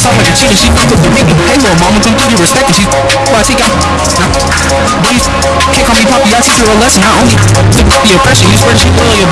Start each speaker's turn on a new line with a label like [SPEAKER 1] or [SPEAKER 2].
[SPEAKER 1] It's off like a cheater. she fucked with the nigga. Hey, little mama, don't give you respect and She well, She take out. Please, can't call me poppy, I teach her a lesson. I only took the oppression. You swear that she your